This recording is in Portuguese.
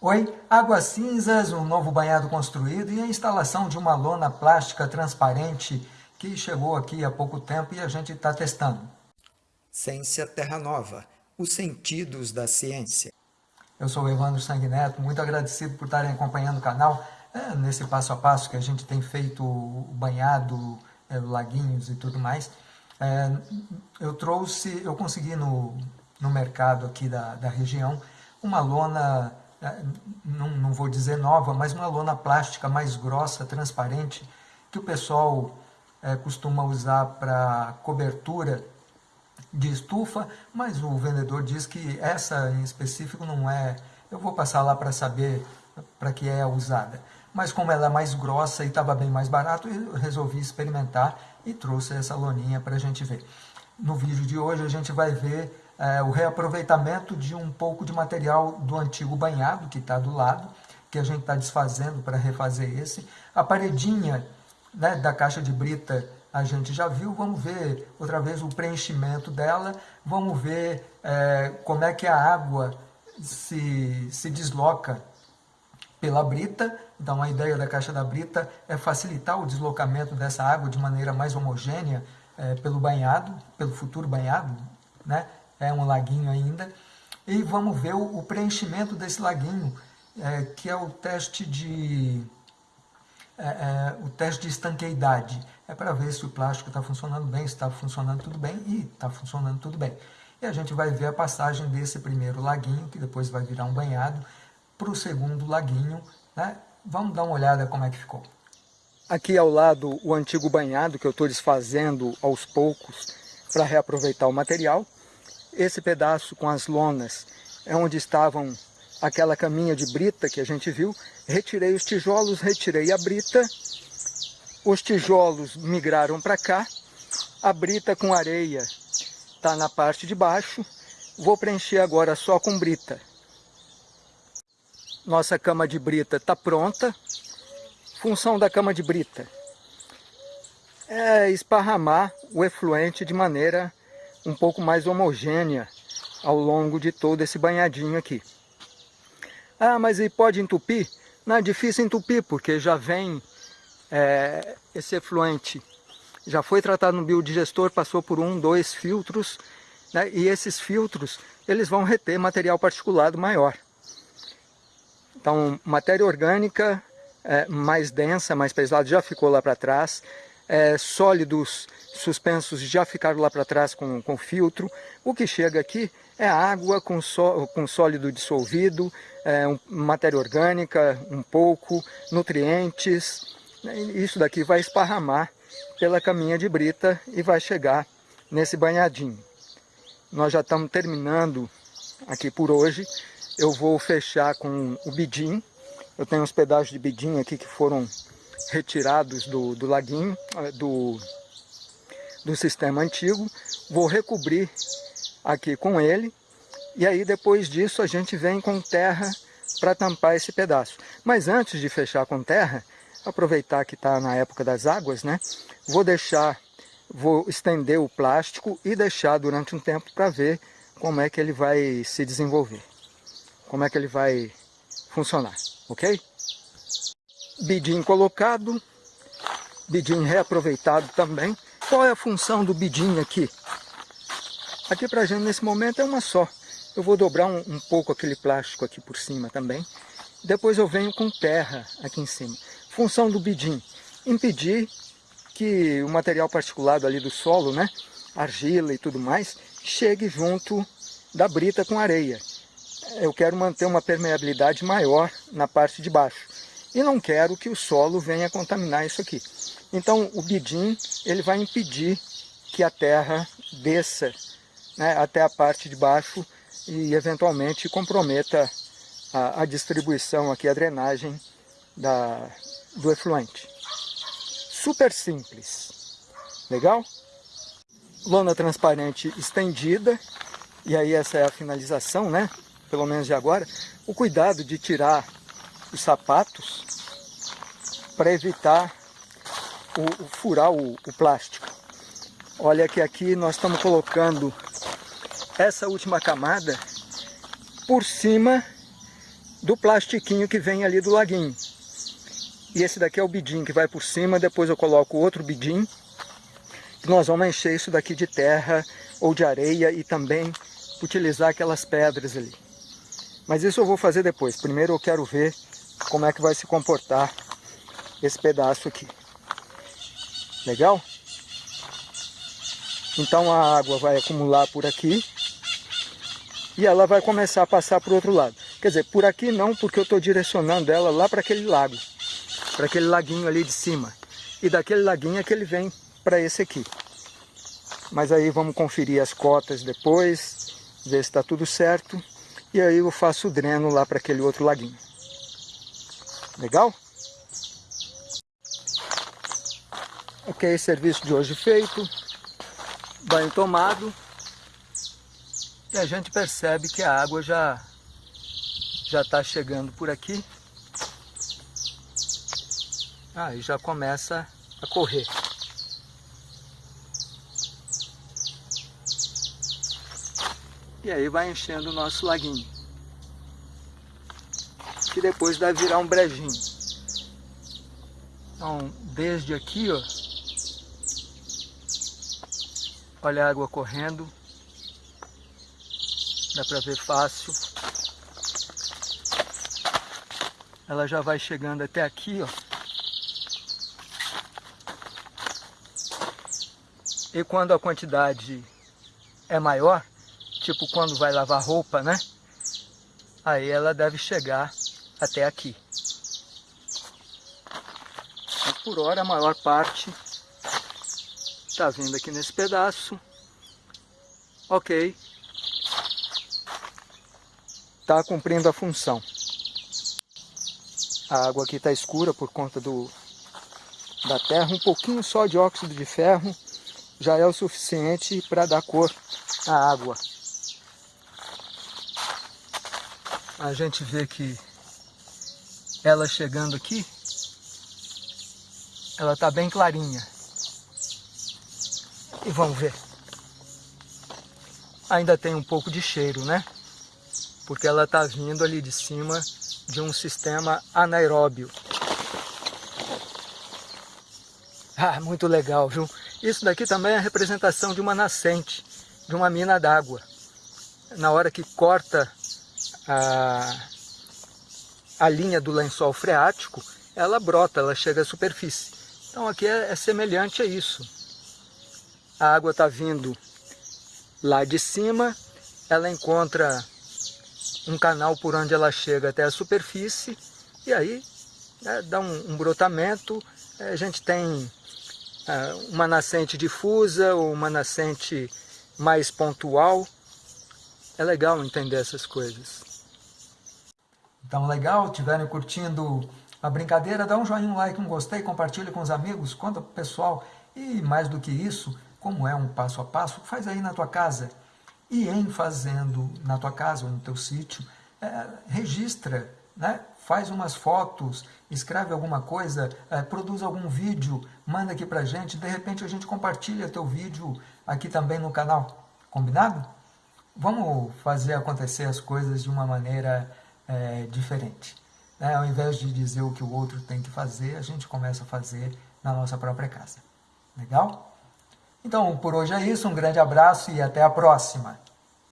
Oi, águas cinzas, um novo banhado construído e a instalação de uma lona plástica transparente que chegou aqui há pouco tempo e a gente está testando. Ciência Terra Nova, os sentidos da ciência. Eu sou o Evandro Sanguineto, muito agradecido por estarem acompanhando o canal é, nesse passo a passo que a gente tem feito o banhado, é, laguinhos e tudo mais. É, eu trouxe, eu consegui no, no mercado aqui da, da região uma lona não, não vou dizer nova, mas uma lona plástica mais grossa, transparente, que o pessoal é, costuma usar para cobertura de estufa, mas o vendedor diz que essa em específico não é, eu vou passar lá para saber para que é usada. Mas como ela é mais grossa e estava bem mais barato, eu resolvi experimentar e trouxe essa loninha para a gente ver. No vídeo de hoje a gente vai ver é, o reaproveitamento de um pouco de material do antigo banhado que está do lado, que a gente está desfazendo para refazer esse. A paredinha né, da caixa de brita a gente já viu, vamos ver outra vez o preenchimento dela, vamos ver é, como é que a água se, se desloca pela brita, então a ideia da caixa da brita é facilitar o deslocamento dessa água de maneira mais homogênea é, pelo banhado, pelo futuro banhado, né? É um laguinho ainda. E vamos ver o, preenchimento desse laguinho, é, que é o teste de é, é, o teste de estanqueidade. É para ver se o plástico está funcionando bem, se está funcionando tudo bem, e está funcionando tudo bem. E a gente vai ver a passagem desse primeiro laguinho, que depois vai virar um banhado, para o segundo laguinho. Né? Vamos dar uma olhada como é que ficou. Aqui ao lado o antigo banhado que eu estou desfazendo aos poucos para reaproveitar o material. Esse pedaço com as lonas é onde estavam aquela caminha de brita que a gente viu. Retirei os tijolos, retirei a brita. Os tijolos migraram para cá. A brita com areia está na parte de baixo. Vou preencher agora só com brita. Nossa cama de brita está pronta. Função da cama de brita é esparramar o efluente de maneira um pouco mais homogênea ao longo de todo esse banhadinho aqui. Ah, mas e pode entupir? Não é difícil entupir, porque já vem é, esse efluente, já foi tratado no biodigestor, passou por um, dois filtros, né, e esses filtros eles vão reter material particulado maior. Então, matéria orgânica é, mais densa, mais pesada, já ficou lá para trás, é, sólidos suspensos já ficaram lá para trás com, com filtro. O que chega aqui é água com, só, com sólido dissolvido, é, um, matéria orgânica, um pouco, nutrientes. Isso daqui vai esparramar pela caminha de brita e vai chegar nesse banhadinho. Nós já estamos terminando aqui por hoje. Eu vou fechar com o bidim. Eu tenho uns pedaços de bidim aqui que foram retirados do, do laguinho, do, do sistema antigo, vou recobrir aqui com ele, e aí depois disso a gente vem com terra para tampar esse pedaço. Mas antes de fechar com terra, aproveitar que está na época das águas, né? Vou deixar, vou estender o plástico e deixar durante um tempo para ver como é que ele vai se desenvolver, como é que ele vai funcionar, ok? Bidim colocado, bidim reaproveitado também. Qual é a função do bidim aqui? Aqui para a gente nesse momento é uma só. Eu vou dobrar um, um, pouco aquele plástico aqui por cima também. Depois eu venho com terra aqui em cima. Função do bidim, impedir que o material particulado ali do solo, né, argila e tudo mais, chegue junto da brita com areia. Eu quero manter uma permeabilidade maior na parte de baixo. E não quero que o solo venha contaminar isso aqui. Então o bidim ele vai impedir que a terra desça né, até a parte de baixo e eventualmente comprometa a, a distribuição aqui, a drenagem da, do efluente. Super simples, legal? Lona transparente estendida, e aí essa é a finalização, né? Pelo menos de agora. O cuidado de tirar os sapatos para evitar o, o furar o, o plástico. Olha que aqui nós estamos colocando essa última camada por cima do plastiquinho que vem ali do laguinho. E esse daqui é o bidim que vai por cima, depois eu coloco outro bidim. Nós vamos encher isso daqui de terra ou de areia e também utilizar aquelas pedras ali. Mas isso eu vou fazer depois. Primeiro eu quero ver como é que vai se comportar esse pedaço aqui. Legal? Então a água vai acumular por aqui e ela vai começar a passar para o outro lado. Quer dizer, por aqui não, porque eu estou direcionando ela lá para aquele lago, para aquele laguinho ali de cima. E daquele laguinho é que ele vem para esse aqui. Mas aí vamos conferir as cotas depois, ver se está tudo certo. E aí eu faço o dreno lá para aquele outro laguinho. Legal? Ok, serviço de hoje feito. Banho tomado. E a gente percebe que a água já já está chegando por aqui. Aí ah, já começa a correr. E aí vai enchendo o nosso laguinho. Que depois deve virar um brejinho. Então, desde aqui, ó. Olha a água correndo. Dá para ver fácil. Ela já vai chegando até aqui, ó. E quando a quantidade é maior, tipo quando vai lavar roupa, né? Aí ela deve chegar até aqui. Mas por hora a maior parte está vindo aqui nesse pedaço. Ok. Está cumprindo a função. A água aqui está escura por conta do, da terra. Um pouquinho só de óxido de ferro já é o suficiente para dar cor à água. a gente vê que ela chegando aqui, ela está bem clarinha. E vamos ver. Ainda tem um pouco de cheiro, né? Porque ela está vindo ali de cima de um sistema anaeróbio. Ah, muito legal, viu? Isso daqui também é a representação de uma nascente, de uma mina d'água. Na hora que corta a, a linha do lençol freático, ela brota, ela chega à superfície. Então aqui é, é semelhante a isso. A água está vindo lá de cima, ela encontra um canal por onde ela chega até a superfície, e aí né, dá um, um, brotamento, a gente tem é, uma nascente difusa ou uma nascente mais pontual. É legal entender essas coisas. Então, legal? Tiverem curtindo a brincadeira, dá um joinha, um like, um gostei, compartilhe com os amigos, conta pro pessoal. E mais do que isso, como é um passo a passo, faz aí na tua casa. E em fazendo na tua casa ou no teu sítio, é, registra, né? faz umas fotos, escreve alguma coisa, é, produz algum vídeo, manda aqui pra gente, de repente a gente compartilha teu vídeo aqui também no canal. Combinado? Vamos fazer acontecer as coisas de uma maneira é, diferente. Né? Ao invés de dizer o que o outro tem que fazer, a gente começa a fazer na nossa própria casa. Legal? Então, por hoje é isso. Um grande abraço e até a próxima.